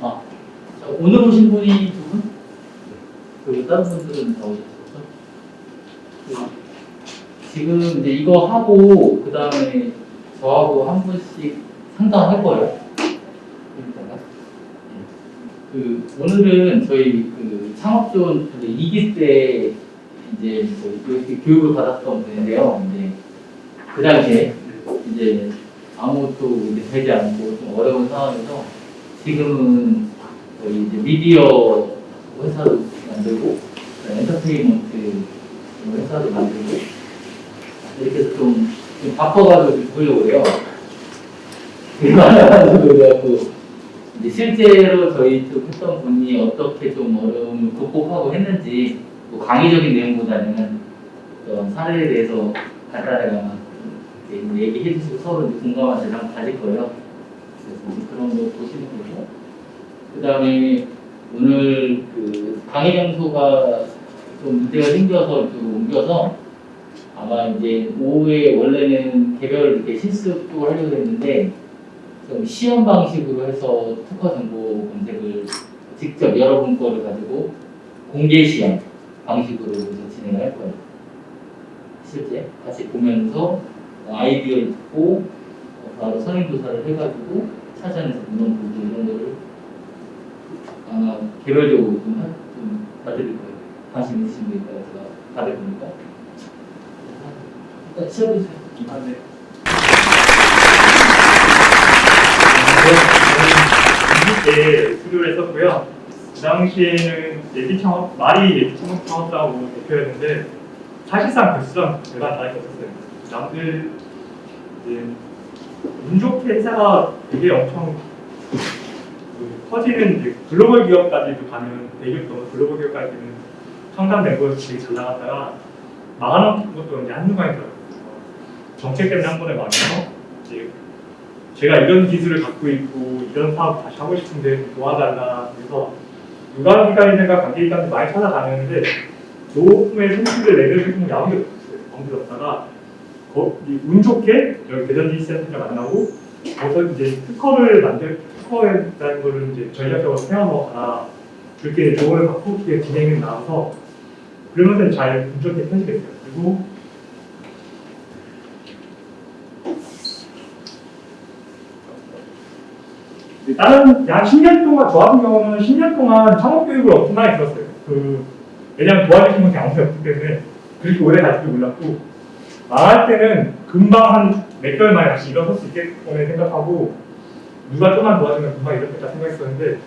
아, 자, 오늘 오신 분이 두 분? 그리고 다른 분들은 다 오셨었죠? 그, 지금 이제 이거 하고 그 다음에 저하고 한 분씩 상담할 거예요. 예. 그 오늘은 저희 그 창업존 그 2기 때 이제 뭐 이렇게 교육을 받았던 분인데요. 이제 그 당시에 이제 아무것도 되지 않고 좀 어려운 상황에서 지금은 저희 이제 미디어 회사도 만들고 엔터테인먼트 회사도 만들고 이렇게 해서 좀, 좀 바꿔가지고 좀 보려고 해요. 그래가지고 그래갖고 실제로 저희 쪽 했던 분이 어떻게 좀 어려움을 극복하고 했는지 뭐 강의적인 내용보다는 사례에 대해서 간단하게 얘기해 주시고 서로 이제 공감한 대상 가질 거예요. 그래서 이제 그런 거 보시면 되고 그 다음에 오늘 그 강의 장소가 좀 문제가 생겨서 좀 옮겨서 아마 이제 오후에 원래는 개별 이렇게 실습 쪽을 하려고 했는데 좀 시험 방식으로 해서 특화 정보 검색을 직접 여러분 거를 가지고 공개 시험 방식으로 진행을 할 거예요. 실제 같이 보면서 아이디어를 듣고 어, 바로 선행조사를 해가지고 찾아내서 문헌 보고 이런 거를 아마 개별적으로 좀, 하, 좀 받을 거예요. 관심 있으신 분이 있다가 제가 받을 거니까. 일단 시작해주세요. 아, 네. 때 수료를 했었고요. 그 당시에는 예비 창업, 말이 예비 창업 창업사하고 대표였는데 사실상 결수랑 제가 다 있었어요. 남들 이제 운 좋게 회사가 되게 엄청 그 커지는 이제 글로벌 기업까지도 가는 대기업도 글로벌 기업까지는 청담 멤버에서 되게 잘 나갔다가 망하는 것도 이제 한순간에 들어요. 정책 때문에 한 번에 망해서 이제 제가 이런 기술을 갖고 있고 이런 사업 다시 하고 싶은데 도와달라 그래서 유관기관이든가 관계기관들 많이 찾아다녔는데 노후의 손실을 내줄 수 아무도 없었어요. 아무도 없다가 거, 이운 좋게 여기 대전 디지센터를 만나고 거기서 이제 특허를 만들 특허에 대한 거를 이제 전략적으로 세워놓거나 그렇게 조언을 받고 그게 진행이 나와서 그러면서 잘운 좋게 편집했어요. 그리고 다른 약 10년 동안 저 같은 경우는 10년 동안 창업 교육을 엄청 많이 들었어요. 그 왜냐하면 도와주신 분이 아무도 없기 때문에 그렇게 오래 갈줄 몰랐고 망할 때는 금방 한 몇 개월 만에 다시 일어설 수 있겠구나 생각하고 누가 좀만 도와주면 금방 일어섰다 생각했었는데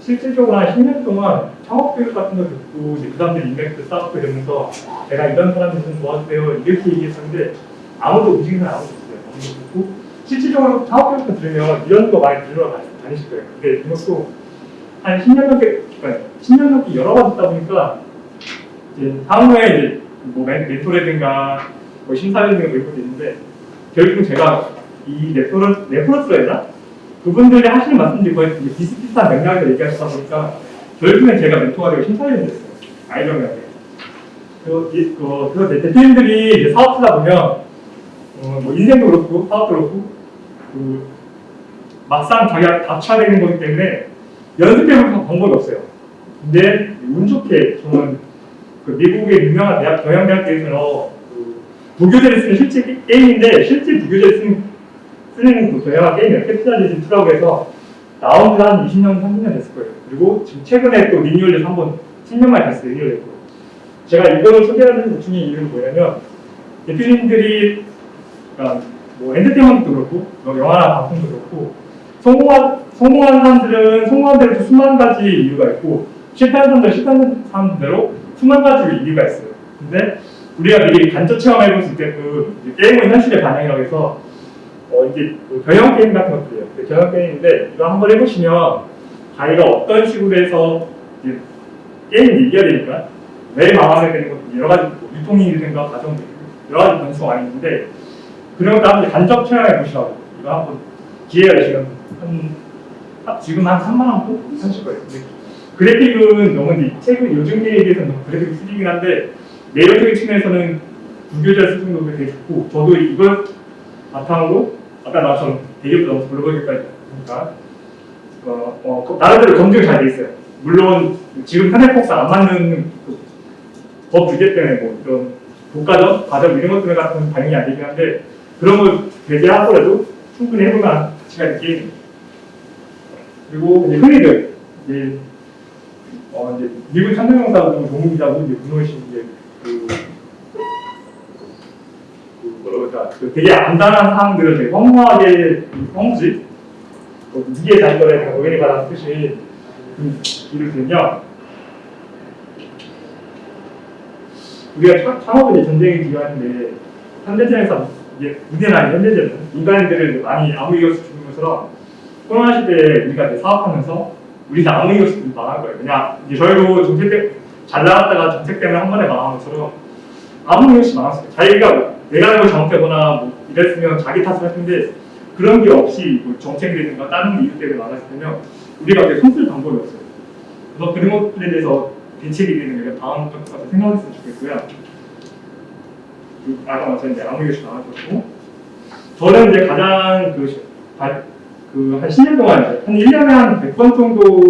실질적으로 한 10년 동안 창업 교육 같은 거 듣고 이제 그 사람들 인맥도 쌓고 이러면서 제가 이런 사람들 좀 도와주세요 이렇게 얘기했었는데 아무도 움직이는 아무도 없어요. 아무도 없고 실질적으로 창업 교육도 들으면 이런 거 많이 들으러 다니- 다니실 거예요. 근데 이것도 한 10년 넘게, 그러니까 10년 넘게 여러 번 듣다 보니까 이제 향후에 이제 뭐 멘- 멘토라든가 뭐 심사위원들 뭐 이런 것도 있는데 결국은 제가 이 네트워크, 네트워크라 해야? 그분들이 하시는 말씀들이 거의 비슷비슷한 맥락에서 얘기하시다 보니까 결국엔 제가 멘토가 되고 심사위원이 됐어요. 아이정하게. 그, 이- 그, 그 대표님들이 이제 사업 하다 보면 어, 뭐 인생도 그렇고 사업도 그렇고 그 막상 자기가 닥쳐야 되는 거기 때문에 연습해볼 방법이 없어요. 근데 운 좋게 저는 그 미국의 유명한 대학 경영대학교에서 그 부교재를 쓰는 실제 게- 게임인데 실제 부교재를 쓰는 쓰는 그 경영학 게임이에요. Capitalism 2라고 해서 나온 지 한 20년, 30년 됐을 거예요. 그리고 지금 최근에 또 리뉴얼돼서 한번 10년 만에 다시 리뉴얼됐고 제가 이거를 소개하는 중인 이유는 뭐냐면 대표님들이 그러니까 뭐 엔터테인먼트도 그렇고 뭐 영화나 방송도 그렇고 성공한 성공한 사람들은 성공한 대로 수만 가지 이유가 있고 실패한 사람들은 실패한 사람대로 수만 가지 이유가 있어요. 근데 우리가 미리 간접 체험해 볼수 있게 그 게임은 현실의 반영이라고 해서 어 이제 그 경영 게임 같은 것들이에요. 그 경영 게임인데 이거 한번 해보시면 자기가 어떤 식으로 해서 게임을 이겨야 되니까 왜 망하게 되는 것도 여러 가지 뭐 유통이든가 있고 여러 가지 변수가 많이 있는데 그런 것도 한번 간접 체험해 보시라고 이거 한번 기회가 되시면 한, 한- 지금 한 3만 원 정도 하실 거예요. 그래픽은 너무 최근 요즘 게임에 비해서 너무 그래픽이 쓰리긴 한데 내용적인 측면에서는 부교자 수준도 되게 좋고 저도 이걸 바탕으로 아까 나처럼 대기업도 너무 글로벌까지 그러니까 어, 어, 그 나름대로 검증이 잘 돼 있어요. 물론 지금 탄핵폭사 안 맞는 그법 규제 때문에 뭐 이런 독과점, 과점 이런 것들 같은 반영이 안 되긴 한데 그런 걸 배제하더라도 충분히 해볼 만한 가치가 있는 게임입니다. 그리고 이제 흔히들 이제 어 이제 미국 참여용사고 전문기자고 이제 문호신 이제 그, 되게 간단한 사항들을 되게 허무하게 허무지. 그 무기의 단결에 다 노예를 받는 뜻이 그 이를테면 우리가 차- 창업은 전쟁이 중요한데 현대전에서 이제 아닌 현대전은 인간들을 많이 아무 이유 없이 죽는 것처럼 코로나 시대에 우리가 사업하면서 우리는 아무 이유 없이 망한 거예요. 그냥 이제 저희도 정책 때 잘 나갔다가 정책 때문에 한 번에 망한 것처럼 아무 이유 없이 망했어요. 자기가 내가 알고 잘못되거나 뭐 이랬으면 자기 탓을 할 텐데 그런 게 없이 뭐 정책이라든가 다른 이유 때문에 망했을 때면 우리가 이제 손쓸 방법이 없어요. 그래서 그런 것들에 대해서 대책이 되는 게 다음 것까지 생각했으면 좋겠고요. 그 아까 말씀드린 아무 이유 없이 망하셨고 저는 이제 가장 그, 그 한 10년 동안 한 1년에 한 100번 정도